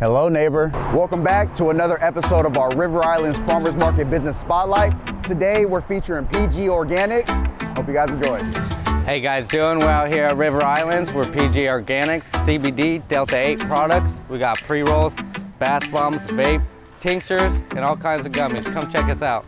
Hello, neighbor. Welcome back to another episode of our River Islands Farmers Market Business Spotlight. Today, we're featuring PG Organics. Hope you guys enjoy. Hey guys, doing well here at River Islands. We're PG Organics, CBD, Delta 8 products. We got pre-rolls, bath bombs, vape, tinctures, and all kinds of gummies. Come check us out.